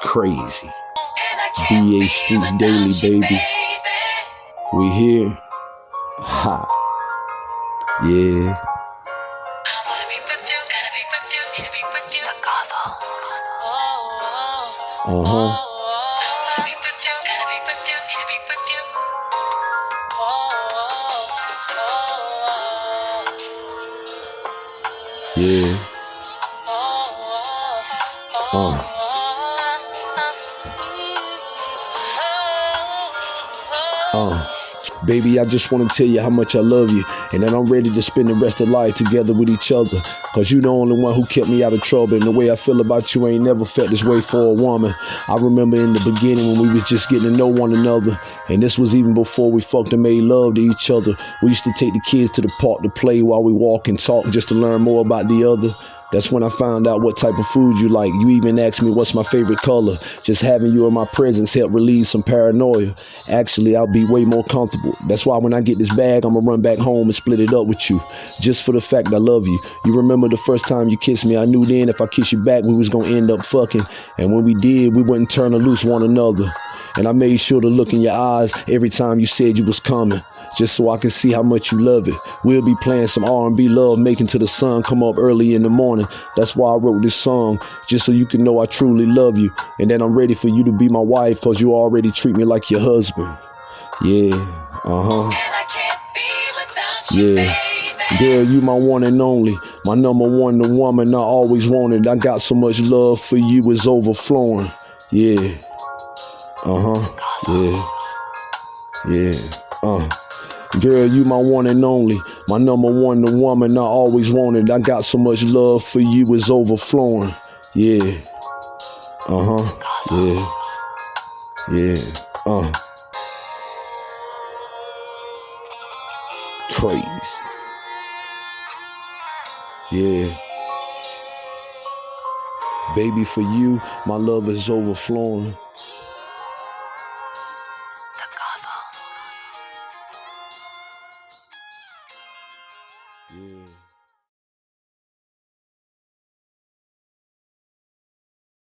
Crazy. BA Streets Daily, baby. We here. Ha. Yeah. Uh huh. Yeah. Uh. Uh. Baby, I just want to tell you how much I love you and that I'm ready to spend the rest of life together with each other. Cause you the only one who kept me out of trouble. And the way I feel about you ain't never felt this way for a woman. I remember in the beginning when we was just getting to know one another. And this was even before we fucked and made love to each other. We used to take the kids to the park to play while we walk and talk just to learn more about the other. That's when I found out what type of food you like. You even asked me what's my favorite color. Just having you in my presence helped relieve some paranoia. Actually, I'll be way more comfortable. That's why when I get this bag, I'm gonna run back home and split it up with you. Just for the fact I love you. You remember the first time you kissed me, I knew then if I kiss you back, we was gonna end up fucking. And when we did, we wouldn't turn loose one another. And I made sure to look in your eyes every time you said you was coming just so I can see how much you love it. We'll be playing some R&B love, making to the sun come up early in the morning. That's why I wrote this song, just so you can know I truly love you and that I'm ready for you to be my wife because you already treat me like your husband. Yeah, uh-huh. Yeah. Girl, you my one and only, my number one, the woman I always wanted. I got so much love for you, it's overflowing. Yeah. Uh-huh. Yeah. Yeah. Uh. Girl, you my one and only, my number one, the woman I always wanted. I got so much love for you, it's overflowing. Yeah. Uh huh. Yeah. Yeah. Uh. Crazy. Yeah. Baby, for you, my love is overflowing. Yeah.